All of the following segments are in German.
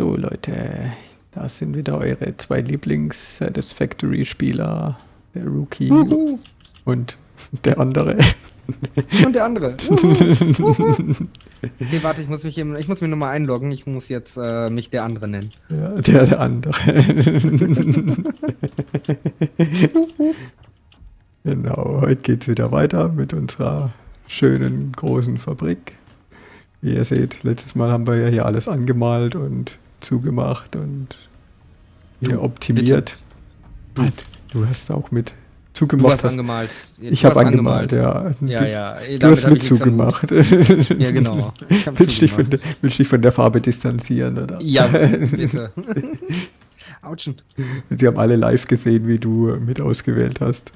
So, Leute, da sind wieder eure zwei Lieblings-Satisfactory-Spieler. Der Rookie Uhu. und der andere. Und der andere. Uhu. nee, warte, ich muss mich eben, ich muss mich nochmal einloggen. Ich muss jetzt äh, mich der andere nennen. Ja, der, der andere. genau, heute geht es wieder weiter mit unserer schönen großen Fabrik. Wie ihr seht, letztes Mal haben wir ja hier alles angemalt und zugemacht und hier Du, optimiert. Du. Du hast auch mit Du zugemacht. hast hast- angemalt. ich Du habe hast angemalt, ja. Ja, du, ja. Du hast mit ich zugemacht. Ja, genau. Ich willst, dich von zugemacht. der, willst dich von der Farbe distanzieren, oder? Ja, bitte. Autschen. Sie haben alle live gesehen, wie du mit ausgewählt hast.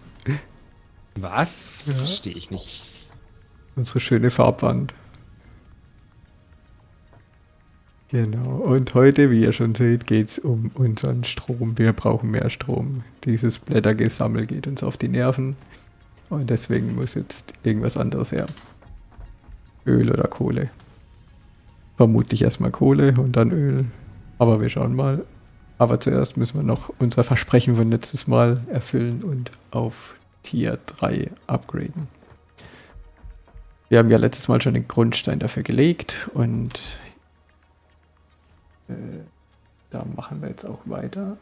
Was? Ja. Verstehe ich nicht. Unsere schöne Farbwand. Genau. Und heute, wie ihr schon seht, geht es um unseren Strom. Wir brauchen mehr Strom. Dieses Blättergesammel geht uns auf die Nerven. Und deswegen muss jetzt irgendwas anderes her. Öl oder Kohle. Vermutlich erstmal Kohle und dann Öl. Aber wir schauen mal. Aber zuerst müssen wir noch unser Versprechen von letztes Mal erfüllen und auf Tier 3 upgraden. Wir haben ja letztes Mal schon den Grundstein dafür gelegt und da machen wir jetzt auch weiter.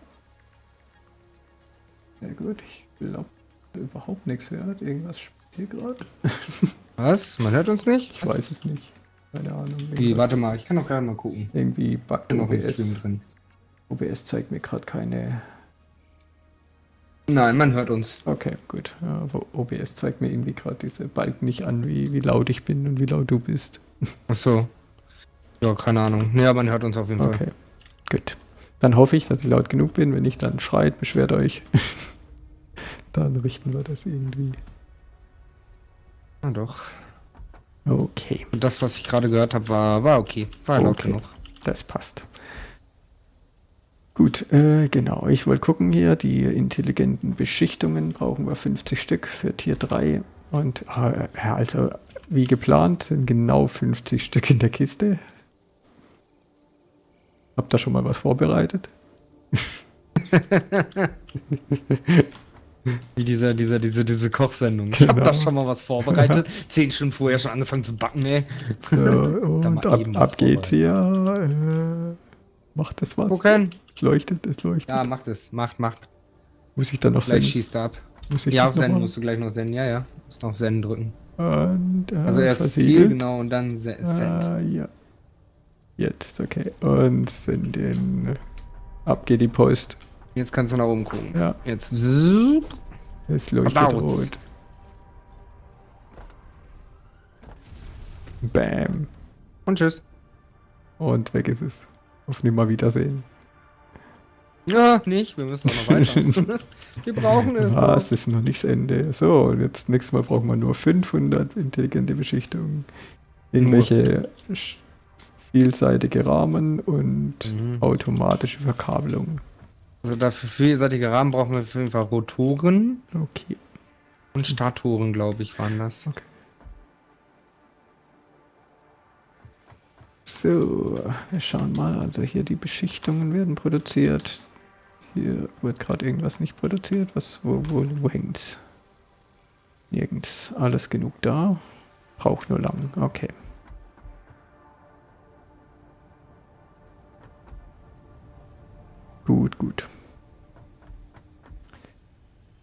Sehr gut, ich glaube überhaupt nichts hört. Irgendwas spielt hier gerade. Was? Man hört uns nicht? Ich weiß es nicht. Keine Ahnung. Irgendwas- warte mal, ich kann doch gerade mal gucken. Irgendwie Stream OBS. drin. OBS zeigt mir gerade keine. Nein, man hört uns. Okay, gut. Aber OBS zeigt mir irgendwie gerade diese Balken nicht an, wie, wie laut ich bin und wie laut du bist. Ach so. Ja, keine Ahnung. Ja, man hört uns auf jeden Fall. Okay, gut. Dann hoffe ich, dass ich laut genug bin. Wenn nicht, dann schreit, beschwert euch. dann richten wir das irgendwie. Ah, doch. Okay, Und das, was ich gerade gehört habe, war, war okay. War laut Okay. genug. das passt. Gut, äh, genau. Ich wollte gucken hier, die intelligenten Beschichtungen brauchen wir 50 Stück für Tier 3. Und äh, also wie geplant sind genau 50 Stück in der Kiste. Habt ihr schon mal was vorbereitet? Wie diese, diese, diese, diese Kochsendung. Ich habe Genau. da schon mal was vorbereitet. Zehn Stunden vorher schon angefangen zu backen, ey. So, und ab, ab geht's hier. Äh, macht das was? Gucken. Es leuchtet, es leuchtet. Ja, macht es. Macht, macht. Muss ich dann noch Gleich senden? schießt er ab. Muss ich Ja, auf noch Senden musst du gleich noch senden. Ja, ja. Musst noch Senden drücken. Und, äh, Also erst Ziel, versiegelt. genau, und dann se Send. Ah, ja. Jetzt, okay. Und senden. Ab geht die Post. Jetzt kannst du nach oben gucken. Ja, Jetzt. es leuchtet Abouts. rot. Bam. Und tschüss. Und weg ist es. Auf Nimmerwiedersehen. Ja, nicht. Wir müssen noch weiter. wir brauchen es. Noch. Das ist noch nicht das Ende. So, und jetzt nächstes Mal brauchen wir nur 500 intelligente Beschichtungen. Irgendwelche sch- vielseitige Rahmen und Mhm. automatische Verkabelung. Also dafür vielseitige Rahmen brauchen wir auf jeden Fall Rotoren Okay. und Statoren, glaube ich, waren das. So, wir schauen mal. Also hier die Beschichtungen werden produziert. Hier wird gerade irgendwas nicht produziert. Was, wo, wo, wo hängt's? Nirgends. Alles genug da. Braucht nur lang. Okay. Gut, gut.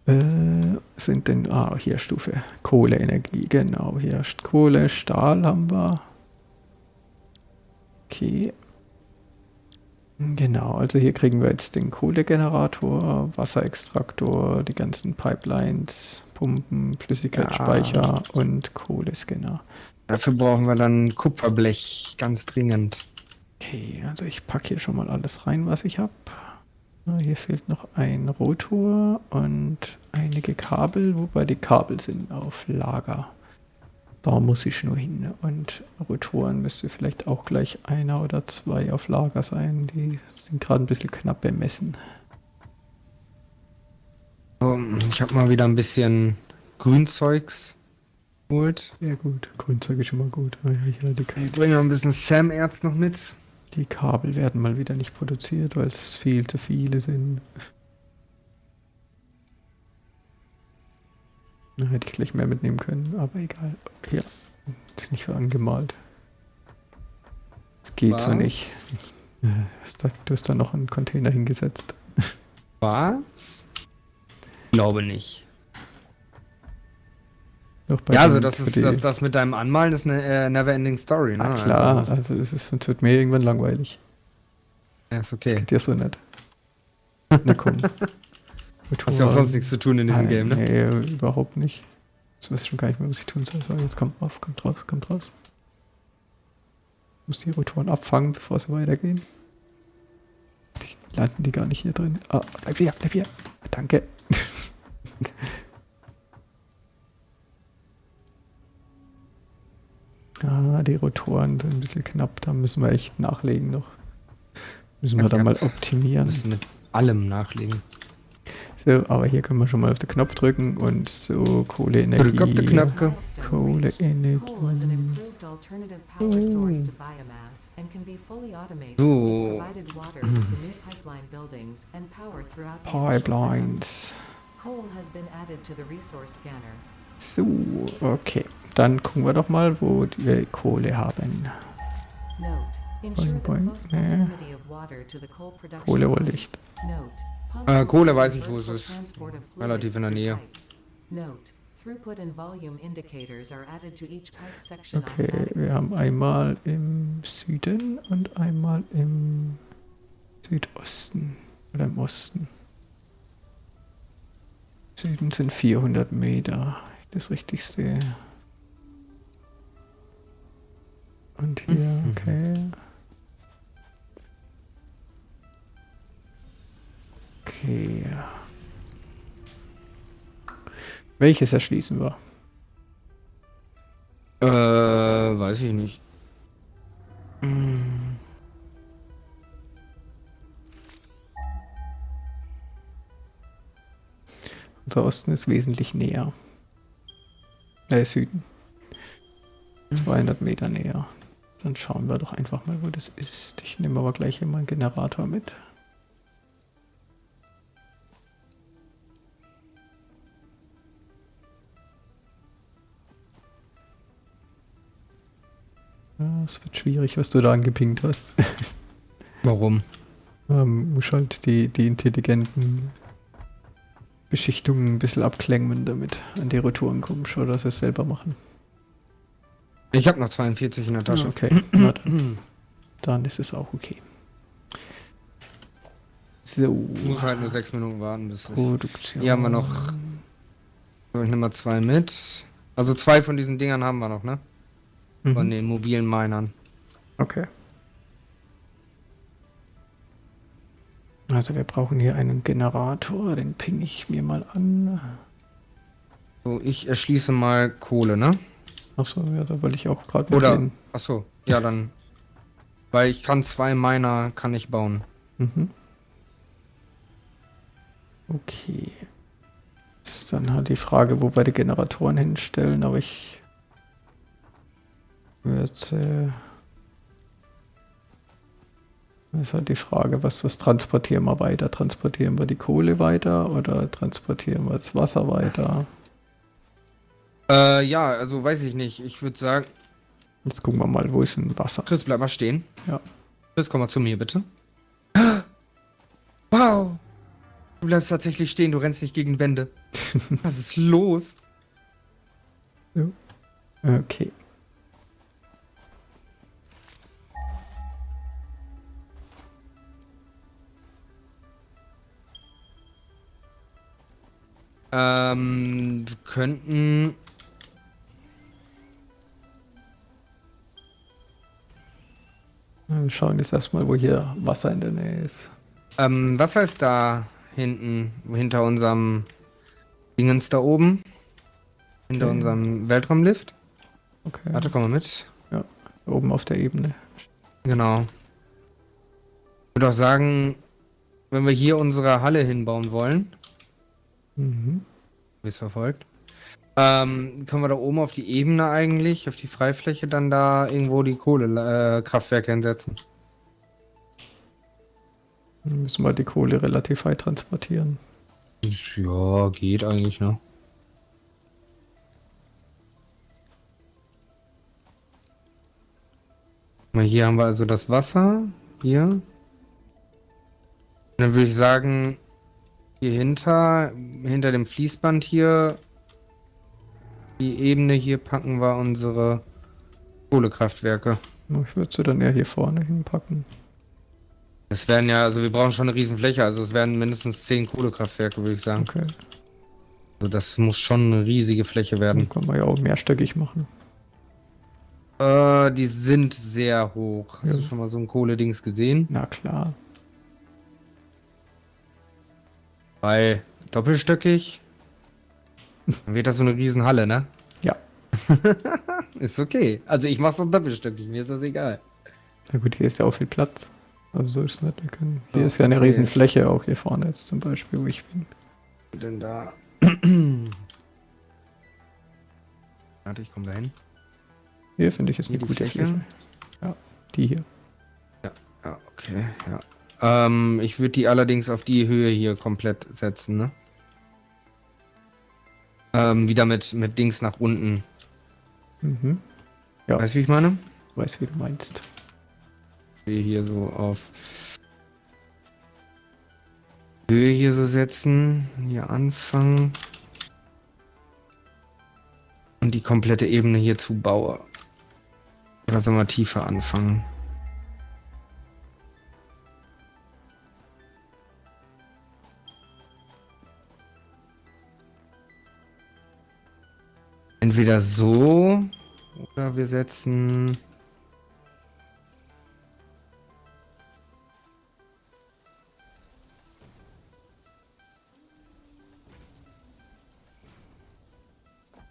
Äh, sind denn, ah, hier Stufe Kohleenergie, genau, hier Kohle, Stahl haben wir. Okay. Genau, also hier kriegen wir jetzt den Kohlegenerator, Wasserextraktor, die ganzen Pipelines, Pumpen, Flüssigkeitsspeicher und Kohlescanner. Dafür brauchen wir dann Kupferblech, ganz dringend. Okay, also ich packe hier schon mal alles rein, was ich habe. Hier fehlt noch ein Rotor und einige Kabel, wobei die Kabel sind auf Lager. Da muss ich nur hin. Und Rotoren müsste vielleicht auch gleich einer oder zwei auf Lager sein. Die sind gerade ein bisschen knapp bemessen. Ich habe mal wieder ein bisschen Grünzeugs geholt. Ja gut, Grünzeug ist immer gut. Ja, Ich bringe noch ein bisschen Sam-Erz noch mit. Die Kabel werden mal wieder nicht produziert, weil es viel zu viele sind. Da hätte ich gleich mehr mitnehmen können, aber egal. Ja, ist nicht so angemalt. Das geht so Was? nicht. Hast da- Du hast da noch einen Container hingesetzt. Was? Glaube nicht. Ja, also das ist das, das mit deinem Anmalen ist eine äh, Neverending Story, ne? Na klar, Also, also es ist, sonst wird mir irgendwann langweilig. ja, ist Das okay. geht ja so nicht. Na komm. Hast ja auch sonst nichts zu tun in diesem Ah, Game, ne? Nee, überhaupt nicht. Jetzt weiß ich schon gar nicht mehr, was ich tun soll. So, jetzt kommt auf, kommt raus, kommt raus. Ich muss die Rotoren abfangen, bevor sie weitergehen. Die landen die gar nicht hier drin. Ah, bleib hier, bleib hier. Ah, danke. die Rotoren sind ein bisschen knapp. Da müssen wir echt nachlegen noch. Müssen wir Ja, da mal optimieren. müssen mit allem nachlegen. So, aber hier können wir schon mal auf den Knopf drücken und so Kohleenergie. Drück auf den Knöpfe. Kohleenergie. Automated. So. Pipelines. Coal has been added to the resource scanner. So, okay. Dann gucken wir doch mal, wo wir Kohle haben. Boing, boing. production Kohle line. wollte ich. Note, pumps Äh, Kohle weiß ich, wo es ist. Relativ in der Nähe. pipes. Note, throughput and volume indicators are added to each pipe section Okay, wir haben einmal im Süden und einmal im Südosten. Oder im Osten. Süden sind 400 Meter. Das richtig sehe. Und hier, Mhm. okay. Okay. Welches erschließen wir? Äh, weiß ich nicht. Unser Osten ist wesentlich näher. Äh, Süden. 200 Meter näher. Dann schauen wir doch einfach mal, wo das ist. Ich nehme aber gleich hier mal einen Generator mit. Ja, Es wird schwierig, was du da angepinkt hast. Warum? Ähm, muss halt die, die intelligenten Beschichtungen ein bisschen abklemmen, damit an die Rotoren kommst oder sie es selber machen. Ich habe noch 42 in der Tasche. Okay, na dann, dann ist es auch okay. So, Ich muss halt nur 6 Minuten warten, bis. Produktion. Hier haben wir noch. So, ich nehme mal zwei mit. Also zwei von diesen Dingern haben wir noch, ne? Von Mhm. den mobilen Minern. Okay. Also wir brauchen hier einen Generator, den ping ich mir mal an. So, ich erschließe mal Kohle, ne? Achso, ja, da wollte ich auch gerade Oder. Achso, ja dann. Weil ich kann zwei Miner kann ich bauen. Mhm. Okay. Ist dann halt die Frage, wo wir die Generatoren hinstellen, aber ich würde äh, ist halt die Frage, was das transportieren wir weiter? Transportieren wir die Kohle weiter oder transportieren wir das Wasser weiter? Äh, ja, also weiß ich nicht. Ich würde sagen, Jetzt gucken wir mal, wo ist denn Wasser? Chris, bleib mal stehen. Ja. Chris, komm mal zu mir, bitte. Wow! Du bleibst tatsächlich stehen, du rennst nicht gegen Wände. Was ist los? Okay. Ähm, wir könnten. Wir schauen jetzt erstmal, wo hier Wasser in der Nähe ist. Ähm, was heißt da hinten, hinter unserem Dingens da oben? Hinter Okay. unserem Weltraumlift? Okay. Warte, komm mal mit. Oben auf der Ebene. Genau. Ich würde auch sagen, wenn wir hier unsere Halle hinbauen wollen, Mhm. wie es verfolgt, ähm, können wir da oben auf die Ebene eigentlich, auf die Freifläche, dann da irgendwo die Kohlekraftwerke hinsetzen. Dann müssen wir die Kohle relativ weit transportieren. Ja, geht eigentlich, ne? Mal Hier haben wir also das Wasser. Hier. Und dann würde ich sagen, hier hinter, hinter dem Fließband hier, die Ebene hier packen wir unsere Kohlekraftwerke. Ich würde sie dann eher hier vorne hinpacken. Es werden ja, also wir brauchen schon eine Riesenfläche, also es werden mindestens zehn Kohlekraftwerke, würde ich sagen. Okay. Also das muss schon eine riesige Fläche werden. Dann können wir ja auch mehrstöckig machen. Äh, die sind sehr hoch. Hast Ja. du schon mal so ein Kohledings gesehen? Na klar. Weil doppelstöckig. Dann wird das so eine Riesenhalle, ne? Ja. Ist okay. Also ich mach's auch doppelstöckig, mir ist das egal. Na gut, hier ist ja auch viel Platz. Also so ist es nicht. Wir können, hier Ja, ist ja eine okay. Riesenfläche auch hier vorne jetzt zum Beispiel, wo ich bin. Denn da. Warte, ich komme da hin. Hier finde ich ist Hier eine gute Fläche? Fläche. Ja, die hier. Ja, okay, ja. Ähm, ich würde die allerdings auf die Höhe hier komplett setzen, ne? Ähm, wieder mit, mit Dings nach unten. Mhm. Ja. Weißt du, wie ich meine? Weiß, wie du meinst. Wir hier so auf Höhe hier so setzen. Hier anfangen. Und die komplette Ebene hier zubaue. Oder soll man tiefer anfangen? Entweder so oder wir setzen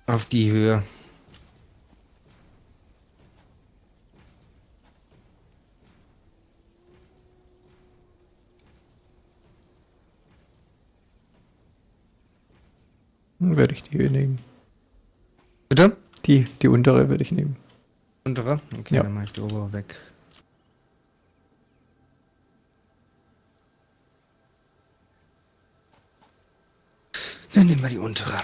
auf die Höhe. Werde ich die hier nehmen. Bitte? Die, die untere würde ich nehmen. Untere? Okay, Ja. dann mache ich die obere weg. Dann nehmen wir die untere.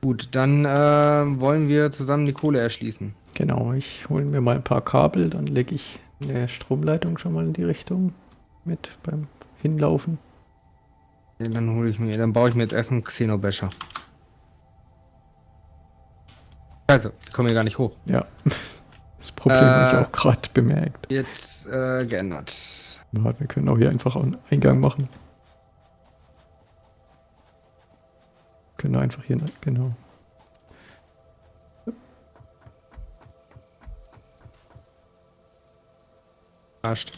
Gut, dann äh, wollen wir zusammen die Kohle erschließen. Genau, ich hole mir mal ein paar Kabel, dann lege ich eine Stromleitung schon mal in die Richtung mit beim Hinlaufen. Ja, dann hole ich mir, dann baue ich mir jetzt erst einen Xenobecher. Also, wir kommen hier gar nicht hoch. Ja, das Problem habe Äh. ich auch gerade bemerkt. Jetzt äh, geändert. Ja, wir können auch hier einfach einen Eingang machen. Können einfach hier, genau. Passt.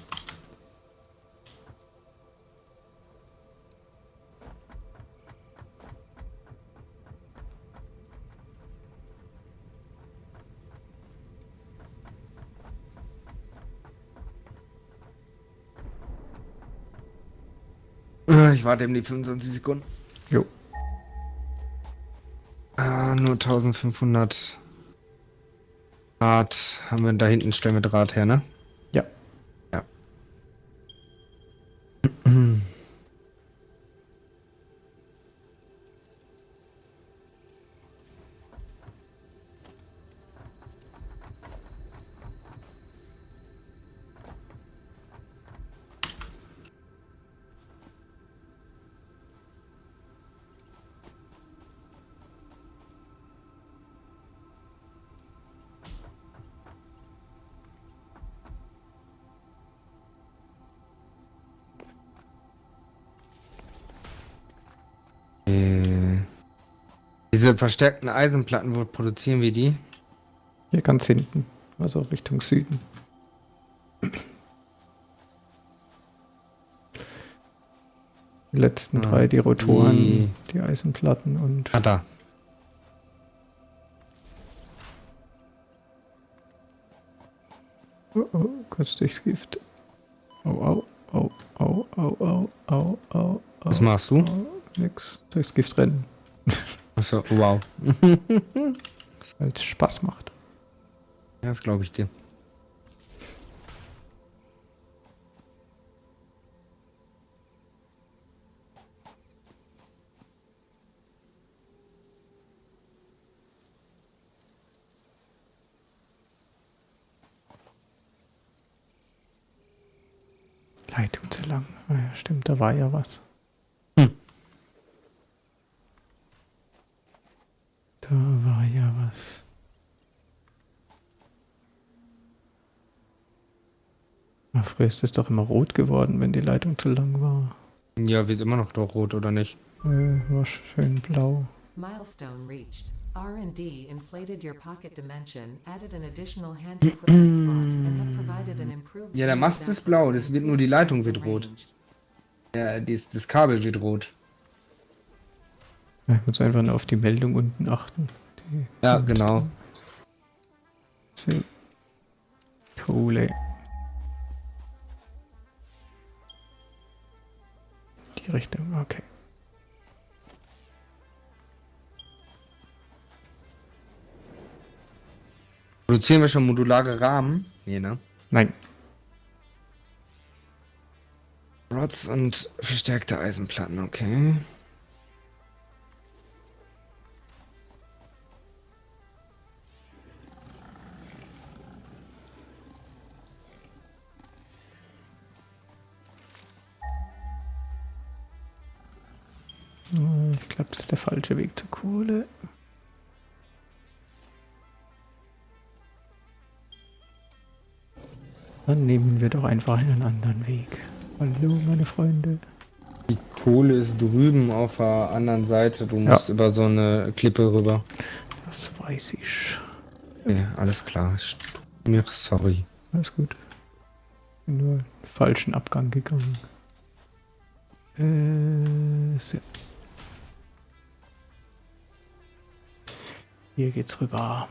Äh, Ich warte eben die 25 Sekunden. Jo, Ah, nur 1500 Draht haben wir da hinten, stellen wir Draht her, ne? Diese verstärkten Eisenplatten, wo produzieren wir die? Hier ganz hinten, also Richtung Süden. Die letzten Ah, drei, die Rotoren, die- die Eisenplatten und Ah, da. oh, oh, kurz durchs Gift. Au, au, au, au, au, au, au, au, Was machst du? au, nix. Durchs Gift rennen. Ach Achso, wow. weil es Spaß macht. Ja, das glaube ich dir. Leitung zu lang. Ah ja, stimmt, da war ja was. Da war ja was. Ah, früher ist es doch immer rot geworden, wenn die Leitung zu lang war. Ja, wird immer noch doch rot, oder nicht? Äh, war schön blau. Milestone reached. R&D inflated your pocket dimension, added an additional hand equipment slot, and have provided an improved Ja, der Mast ist blau, das wird nur die Leitung wird rot. Ja, dies, das Kabel wird rot. Ich muss einfach nur auf die Meldung unten achten. Ja, genau. So. Kohle. Die Richtung, okay. Produzieren wir schon modulare Rahmen? Nee, ne? Nein, Rods und verstärkte Eisenplatten, okay. Glaube, das ist der falsche Weg zur Kohle. Dann nehmen wir doch einfach einen anderen Weg. Hallo, meine Freunde. Die Kohle ist drüben auf der anderen Seite. Du musst über so eine Klippe rüber. Das weiß ich. Okay, alles klar. Mir sorry. Alles gut. Bin nur falschen Abgang gegangen. Äh, so. Hier geht's rüber.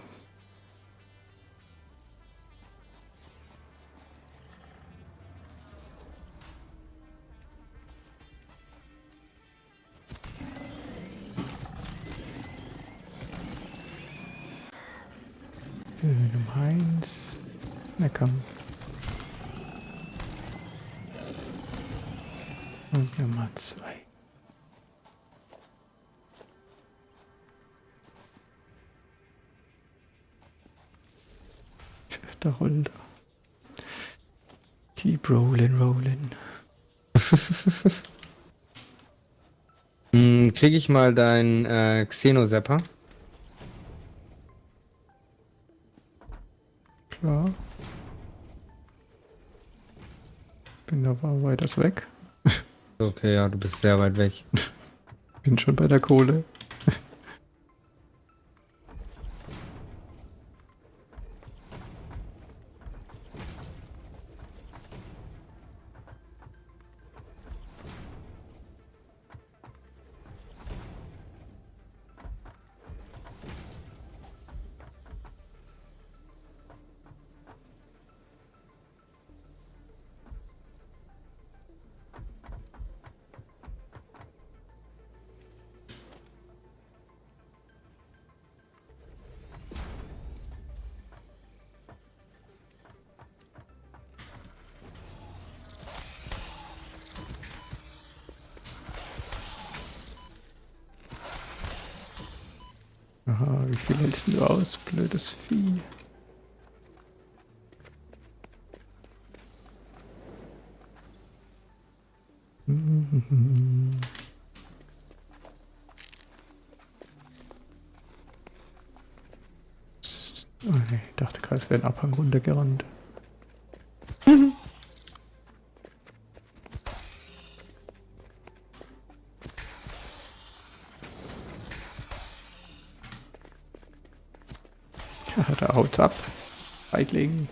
Nummer eins. Na komm. Und Nummer zwei. Da rollt er. Keep rolling, rolling. Hm, krieg ich mal deinen äh, Xenosepper? Klar. Bin aber weiters weg. Okay, ja, du bist sehr weit weg. Bin schon bei der Kohle. Aus, blödes Vieh? Oh nee, ich dachte gerade, es wäre ein Abhang runtergerannt. Ja, da haut's ab. Feigling.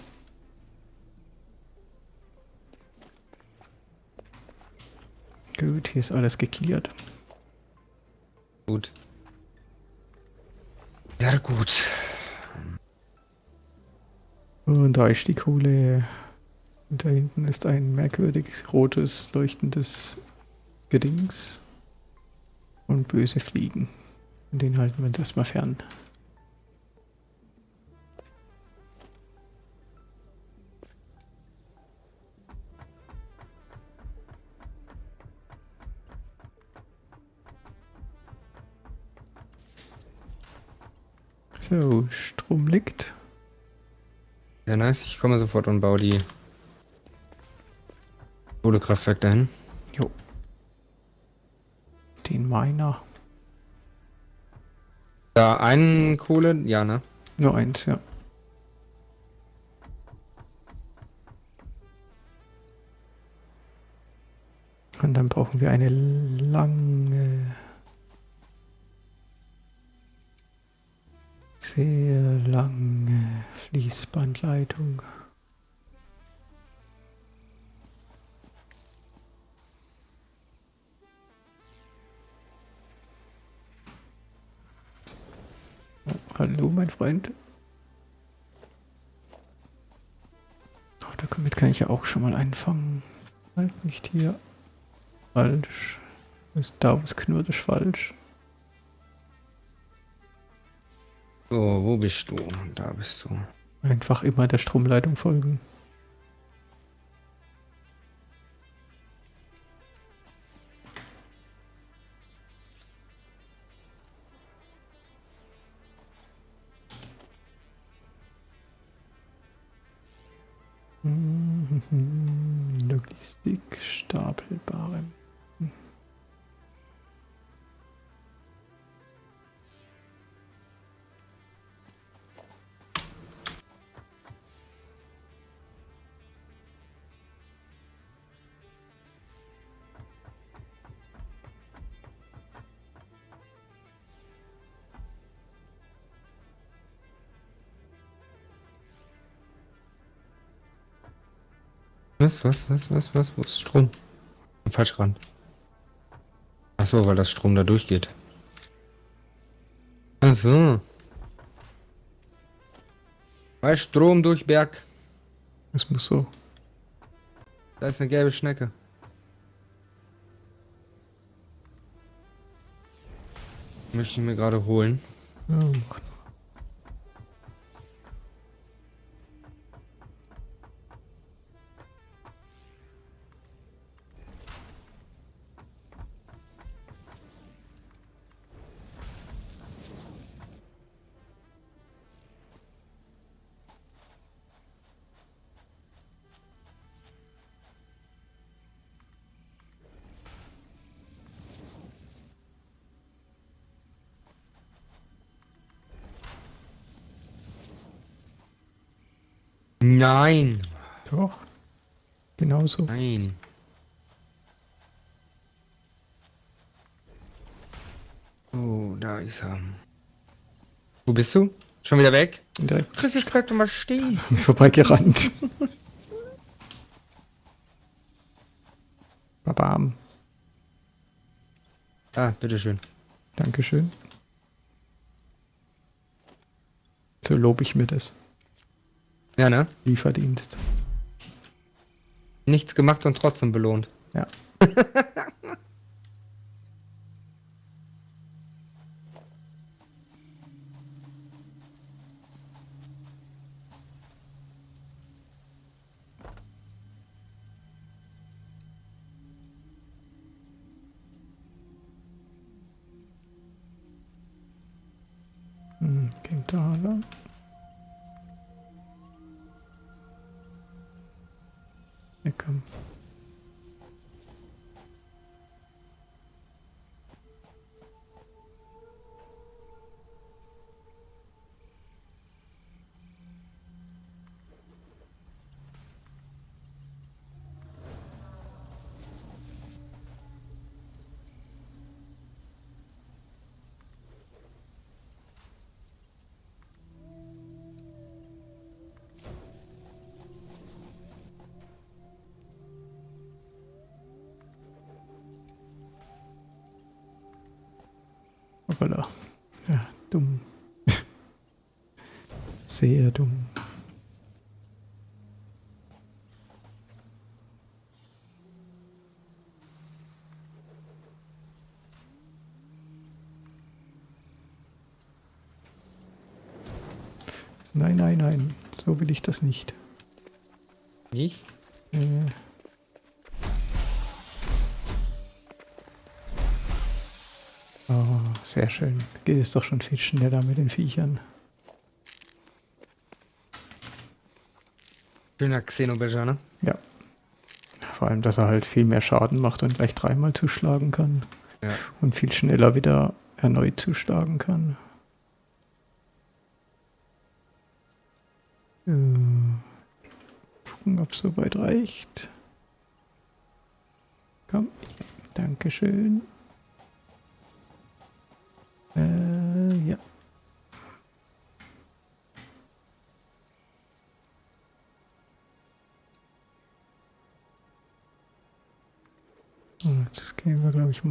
Gut, hier ist alles geklärt. Gut. Ja, gut. Und da ist die Kohle. Und da hinten ist ein merkwürdig rotes, leuchtendes Gedings. Und böse Fliegen. Und den halten wir uns erstmal fern. Strom liegt. Ja, nice. Ich komme sofort und baue die Kohlekraftwerk dahin. Jo. Den Miner. Da einen Kohle, ja, ne? Nur eins, ja. Und dann brauchen wir eine lange, sehr lange Fließbandleitung. Oh, hallo, mein Freund. Oh, damit kann ich ja auch schon mal einfangen. Halt nicht hier. Falsch. Da was knurrt ist falsch. So, wo bist du? Da bist du. Einfach immer der Stromleitung folgen. Logistik, stapelbare. Was, was, was, was, was? Wo ist Strom? Falsch ran. Ach so, weil das Strom da durchgeht. Ach so. Weil Strom durch Berg. Das muss so. Da ist eine gelbe Schnecke. Möchte ich mir gerade holen. Ja, macht Nein. Doch. Genauso. Nein. Oh, da ist er. Wo bist du? Schon wieder weg? Direkt Chris, jetzt bleib doch mal stehen. vorbeigerannt. Babam. Ah, bitteschön. Dankeschön. So lobe ich mir das. Ja, ne? Lieferdienst. Nichts gemacht und trotzdem belohnt. Ja. Hm, da lang. Controller. Ja, dumm. Sehr dumm. Nein, nein, nein. So will ich das nicht. Nicht? Äh. Sehr schön. Geht es doch schon viel schneller mit den Viechern. Schöner Xenobecher, ne? Ja. Vor allem, dass er halt viel mehr Schaden macht und gleich dreimal zuschlagen kann. Ja. Und viel schneller wieder erneut zuschlagen kann. Äh, gucken, ob es soweit reicht. Komm, ja, Dankeschön.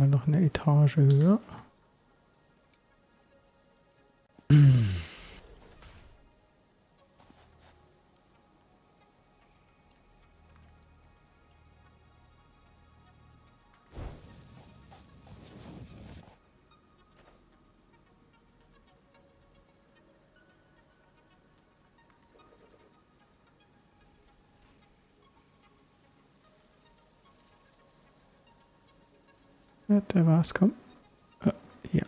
Mal noch eine Etage höher. Ja, der war's, komm. Äh, ja.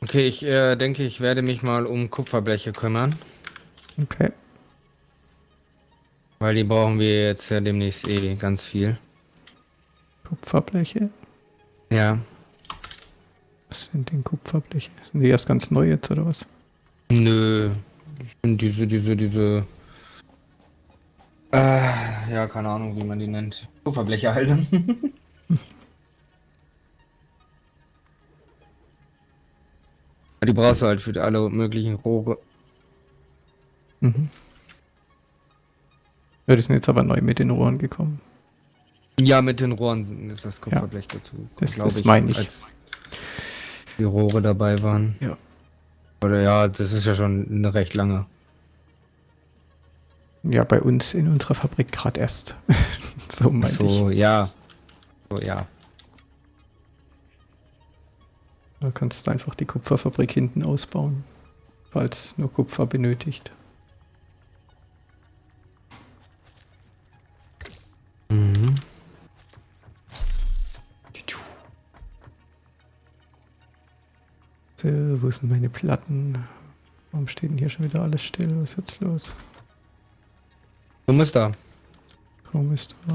Okay, ich äh, denke, ich werde mich mal um Kupferbleche kümmern. Okay. Weil die brauchen wir jetzt ja demnächst eh ganz viel. Kupferbleche. Ja. Sind denn Kupferbleche? Sind die erst ganz neu jetzt oder was? Nö. Diese, diese, diese. Äh, ja, keine Ahnung, wie man die nennt. Kupferbleche halt. Ja, die brauchst du halt für alle möglichen Rohre. Mhm. Ja, die sind jetzt aber neu mit den Rohren gekommen. Ja, mit den Rohren ist das Kupferblech dazu. Das- glaub das meine ich. Als die Rohre dabei waren. Ja. Oder ja, das ist ja schon eine recht lange. Ja, bei uns in unserer Fabrik gerade erst. so meinte so, ich. ja. So, ja. Da kannst du einfach die Kupferfabrik hinten ausbauen, falls nur Kupfer benötigt. So, wo sind meine Platten? Warum steht denn hier schon wieder alles still? Was ist jetzt los? Du musst da. Strom ist da.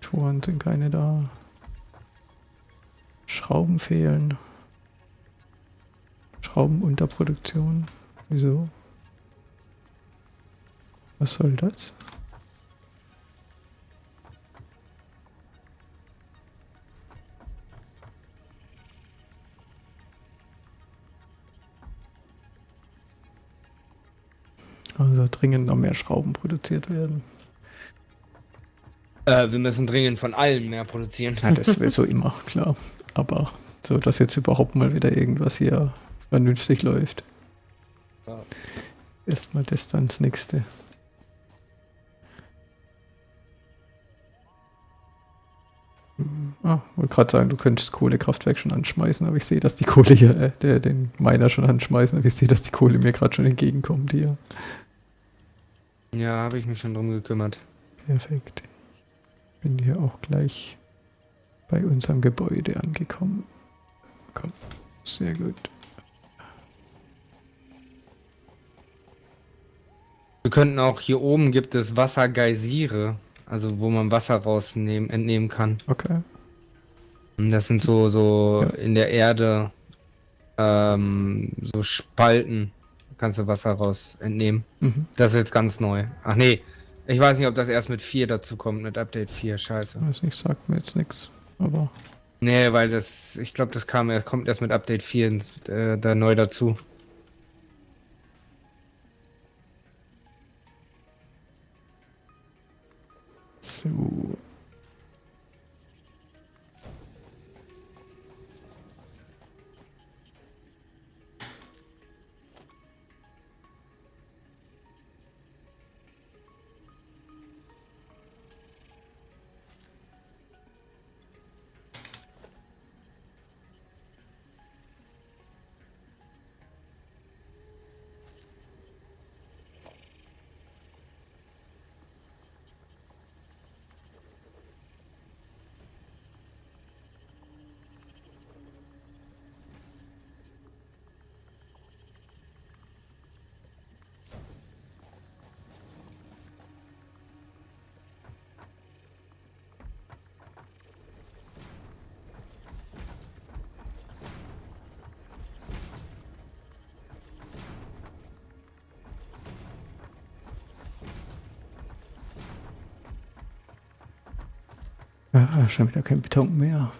Toren sind keine da. Schrauben fehlen. Schrauben unter Produktion. Wieso? Was soll das? Also dringend noch mehr Schrauben produziert werden. Äh, wir müssen dringend von allen mehr produzieren. Ja, das wäre so immer, klar. Aber so, dass jetzt überhaupt mal wieder irgendwas hier vernünftig läuft. Ja. Erstmal das dann das nächste. Hm, Ah, wollte gerade sagen, du könntest das Kohlekraftwerk schon anschmeißen, aber ich sehe, dass die Kohle hier, äh, der, den Miner schon anschmeißen, aber ich sehe, dass die Kohle mir gerade schon entgegenkommt hier. Ja, habe ich mich schon drum gekümmert. Perfekt. Bin hier auch gleich bei unserem Gebäude angekommen. Komm, sehr gut. Wir könnten auch hier oben gibt es Wassergeysire, also wo man Wasser rausnehmen, entnehmen kann. Okay. Und Das sind so, so Ja. in der Erde ähm, so Spalten. Kannst du Wasser raus entnehmen. Mhm. Das ist jetzt ganz neu. Ach nee, ich weiß nicht, ob das erst mit 4 dazu kommt, mit Update 4. Scheiße. Weiß nicht, sagt mir jetzt nichts. Aber Nee, weil das, ich glaube, das kam, erst- kommt erst mit Update 4 ins- äh, da neu dazu. so. Ah, schon wieder kein Beton mehr.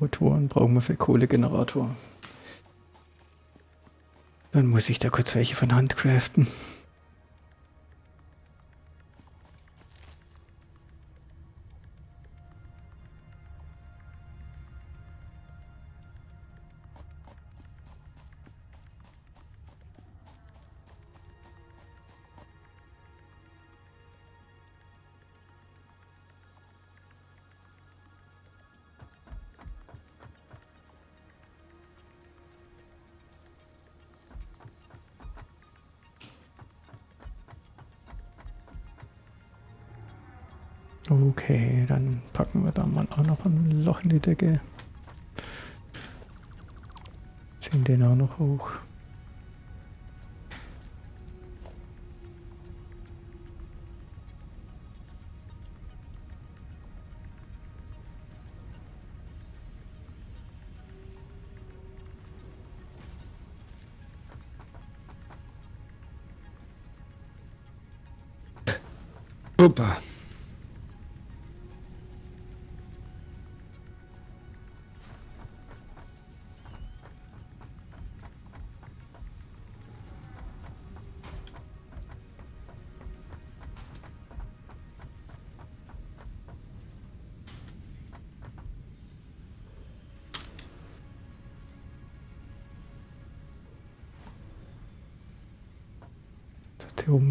Rotoren brauchen wir für Kohlegenerator. Dann muss ich da kurz welche von Hand craften. Packen wir da mal auch noch ein Loch in die Decke. Ziehen den auch noch hoch.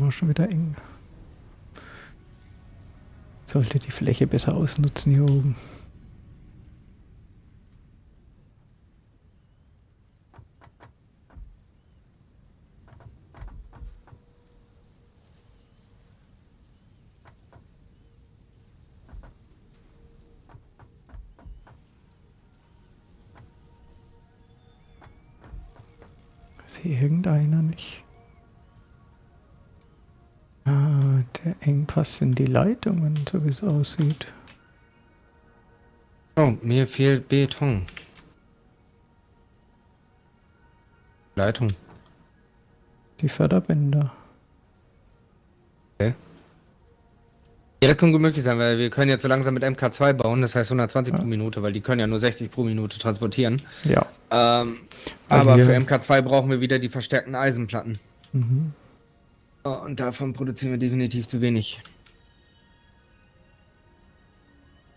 War schon wieder eng. Sollte die Fläche besser ausnutzen hier oben. Sehe irgendeiner nicht. Engpass sind die Leitungen, so wie es aussieht. Oh, mir fehlt Beton. Leitung. Die Förderbänder. Ja, das kann gut möglich sein, weil wir können jetzt so langsam mit MK2 bauen, das heißt 120 Ja. pro Minute, weil die können ja nur 60 pro Minute transportieren. Ja. Ähm, aber für MK2 brauchen wir wieder die verstärkten Eisenplatten. Mhm. Oh, und davon produzieren wir definitiv zu wenig.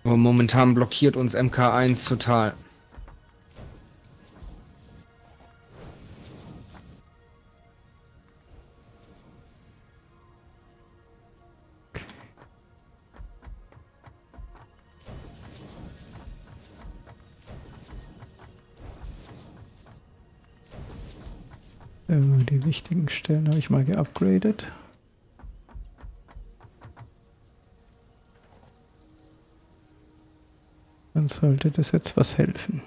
Aber momentan blockiert uns MK1 total. Die wichtigen Stellen habe ich mal geupgradet. Dann sollte das jetzt was helfen.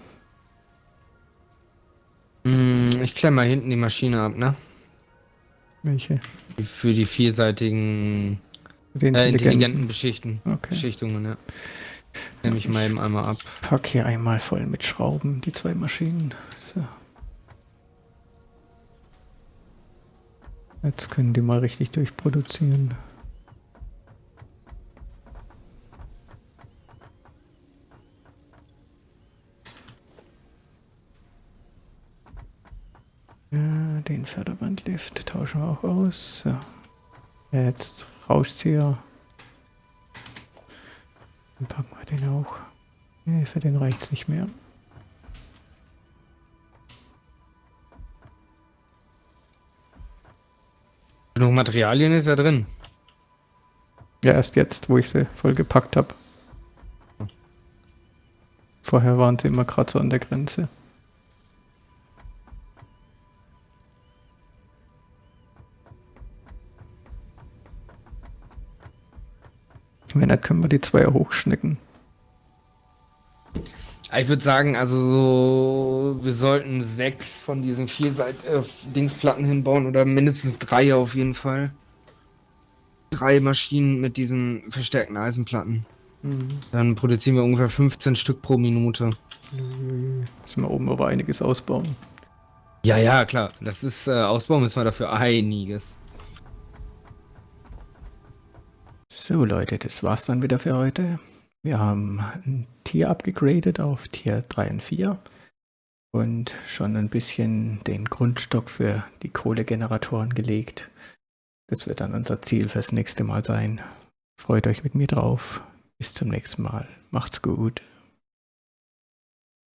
Hm, ich klemme mal hinten die Maschine ab, ne? Welche? Für die vielseitigen, Die äh, intelligenten. intelligenten Beschichten. Okay. Beschichtungen, ja. Nehme ich mal eben einmal ab. Pack hier einmal voll mit Schrauben, die zwei Maschinen. So. Jetzt können die mal richtig durchproduzieren. Ja, den Förderbandlift tauschen wir auch aus. So. Jetzt Rauszieher. Dann packen wir den auch. Nee, für den reicht's nicht mehr. Genug Materialien ist ja drin. Ja, erst jetzt, wo ich sie voll gepackt habe. Vorher waren sie immer gerade so an der Grenze. Wenn nicht, können wir die Zweier hochschnecken. Ich würde sagen, also so, wir sollten sechs von diesen vielseit äh, Dingsplatten hinbauen oder mindestens drei auf jeden Fall. Drei Maschinen mit diesen verstärkten Eisenplatten. Dann produzieren wir ungefähr 15 Stück pro Minute. Müssen wir oben aber einiges ausbauen. Ja, ja, klar. Das ist, äh, Ausbau müssen wir dafür einiges. So Leute, das war's dann wieder für heute. Wir haben ein Tier abgegradet auf Tier 3 und 4 und schon ein bisschen den Grundstock für die Kohlegeneratoren gelegt. Das wird dann unser Ziel fürs nächste Mal sein. Freut euch mit mir drauf. Bis zum nächsten Mal. Macht's gut.